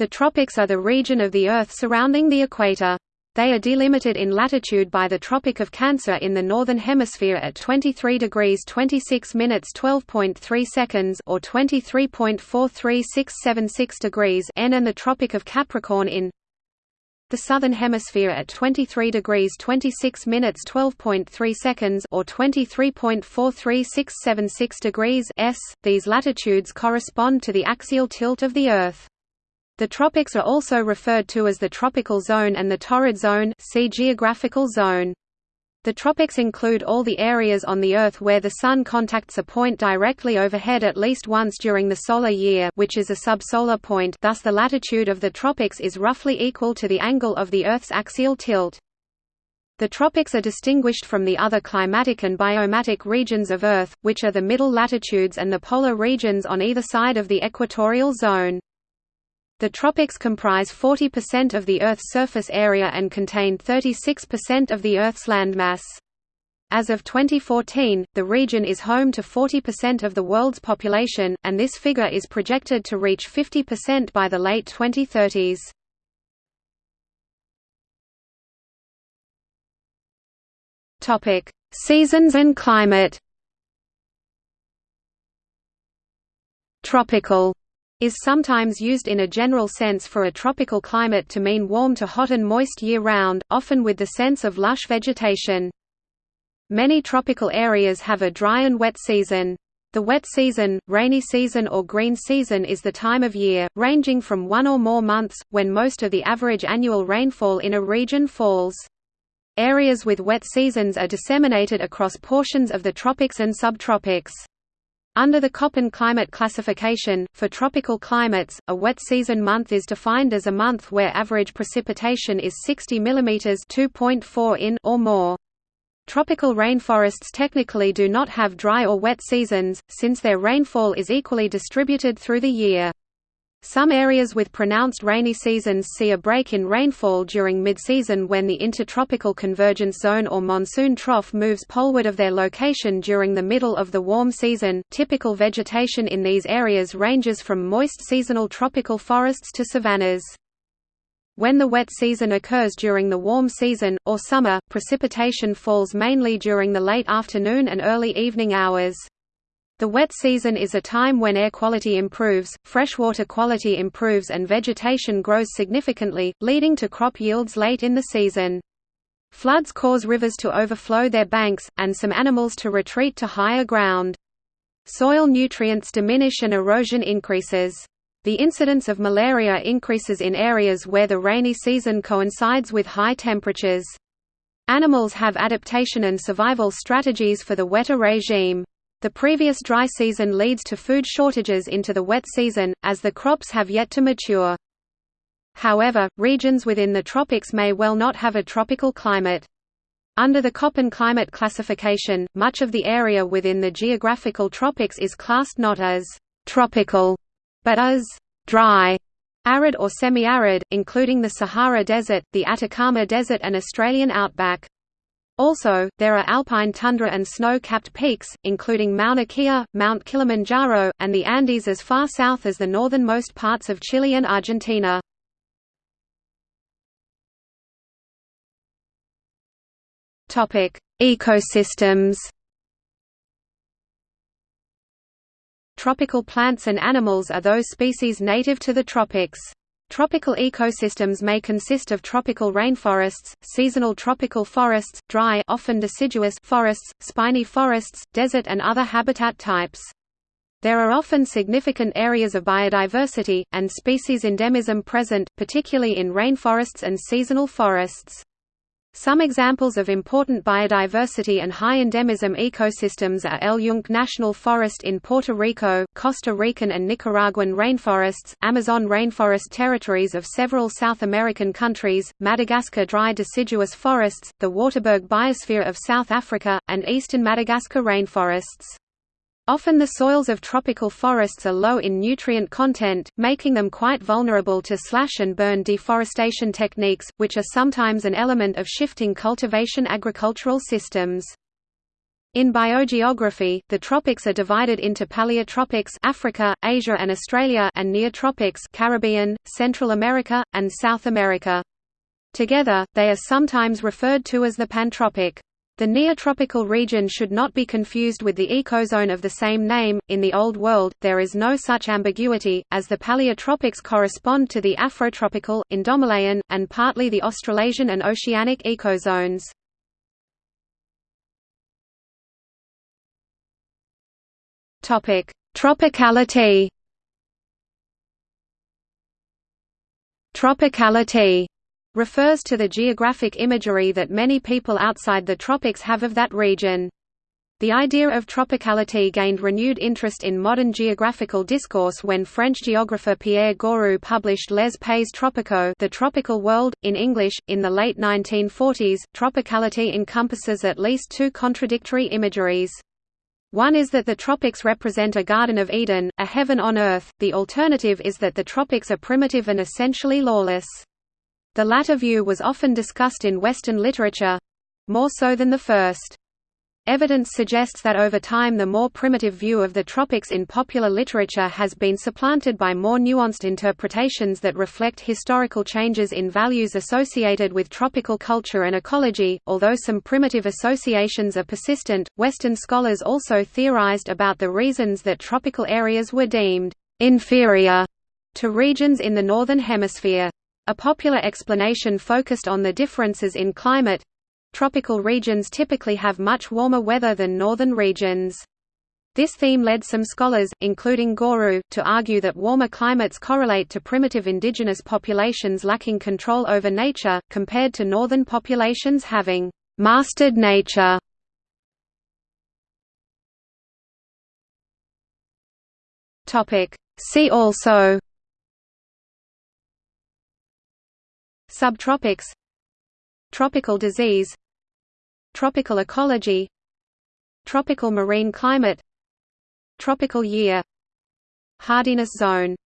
The tropics are the region of the Earth surrounding the equator. They are delimited in latitude by the Tropic of Cancer in the northern hemisphere at 23 degrees 26 minutes 12.3 seconds or 23.43676 degrees N and the Tropic of Capricorn in the southern hemisphere at 23 degrees 26 minutes 12.3 seconds or 23.43676 degrees S. These latitudes correspond to the axial tilt of the Earth. The tropics are also referred to as the tropical zone and the torrid zone see geographical zone. The tropics include all the areas on the Earth where the Sun contacts a point directly overhead at least once during the solar year which is a subsolar point thus the latitude of the tropics is roughly equal to the angle of the Earth's axial tilt. The tropics are distinguished from the other climatic and biomatic regions of Earth, which are the middle latitudes and the polar regions on either side of the equatorial zone. The tropics comprise 40% of the Earth's surface area and contain 36% of the Earth's landmass. As of 2014, the region is home to 40% of the world's population, and this figure is projected to reach 50% by the late 2030s. Topic: Seasons and climate. Tropical is sometimes used in a general sense for a tropical climate to mean warm to hot and moist year-round, often with the sense of lush vegetation. Many tropical areas have a dry and wet season. The wet season, rainy season or green season is the time of year, ranging from one or more months, when most of the average annual rainfall in a region falls. Areas with wet seasons are disseminated across portions of the tropics and subtropics. Under the Köppen climate classification, for tropical climates, a wet season month is defined as a month where average precipitation is 60 mm 2.4 in or more. Tropical rainforests technically do not have dry or wet seasons, since their rainfall is equally distributed through the year. Some areas with pronounced rainy seasons see a break in rainfall during mid-season when the intertropical convergence zone or monsoon trough moves poleward of their location during the middle of the warm season. Typical vegetation in these areas ranges from moist seasonal tropical forests to savannas. When the wet season occurs during the warm season, or summer, precipitation falls mainly during the late afternoon and early evening hours. The wet season is a time when air quality improves, freshwater quality improves and vegetation grows significantly, leading to crop yields late in the season. Floods cause rivers to overflow their banks, and some animals to retreat to higher ground. Soil nutrients diminish and erosion increases. The incidence of malaria increases in areas where the rainy season coincides with high temperatures. Animals have adaptation and survival strategies for the wetter regime. The previous dry season leads to food shortages into the wet season, as the crops have yet to mature. However, regions within the tropics may well not have a tropical climate. Under the Köppen climate classification, much of the area within the geographical tropics is classed not as «tropical», but as «dry», arid or semi-arid, including the Sahara Desert, the Atacama Desert and Australian outback. Also, there are alpine tundra and snow-capped peaks, including Mauna Kea, Mount Kilimanjaro, and the Andes as far south as the northernmost parts of Chile and Argentina. Ecosystems Tropical plants and animals are those species native to the tropics. Tropical ecosystems may consist of tropical rainforests, seasonal tropical forests, dry often deciduous forests, spiny forests, desert and other habitat types. There are often significant areas of biodiversity, and species endemism present, particularly in rainforests and seasonal forests. Some examples of important biodiversity and high endemism ecosystems are El Yunque National Forest in Puerto Rico, Costa Rican and Nicaraguan rainforests, Amazon rainforest territories of several South American countries, Madagascar dry deciduous forests, the Waterberg biosphere of South Africa, and eastern Madagascar rainforests. Often the soils of tropical forests are low in nutrient content, making them quite vulnerable to slash-and-burn deforestation techniques, which are sometimes an element of shifting cultivation agricultural systems. In biogeography, the tropics are divided into paleotropics Africa, Asia and Australia and neotropics Caribbean, Central America, and South America. Together, they are sometimes referred to as the pantropic. The neotropical region should not be confused with the ecozone of the same name. In the Old World, there is no such ambiguity, as the paleotropics correspond to the Afrotropical, Indomalayan, and partly the Australasian and Oceanic ecozones. Topic: Tropicality. Tropicality refers to the geographic imagery that many people outside the tropics have of that region. The idea of tropicality gained renewed interest in modern geographical discourse when French geographer Pierre Gourou published Les Pays Tropicaux The Tropical World, in English, in the late 1940s. Tropicality encompasses at least two contradictory imageries. One is that the tropics represent a Garden of Eden, a heaven on earth, the alternative is that the tropics are primitive and essentially lawless. The latter view was often discussed in Western literature—more so than the first. Evidence suggests that over time the more primitive view of the tropics in popular literature has been supplanted by more nuanced interpretations that reflect historical changes in values associated with tropical culture and ecology. Although some primitive associations are persistent, Western scholars also theorized about the reasons that tropical areas were deemed inferior to regions in the Northern Hemisphere. A popular explanation focused on the differences in climate, Tropical regions typically have much warmer weather than northern regions. This theme led some scholars, including Gourou, to argue that warmer climates correlate to primitive indigenous populations lacking control over nature, compared to northern populations having «mastered nature». See also Subtropics Tropical disease Tropical ecology Tropical marine climate Tropical year Hardiness zone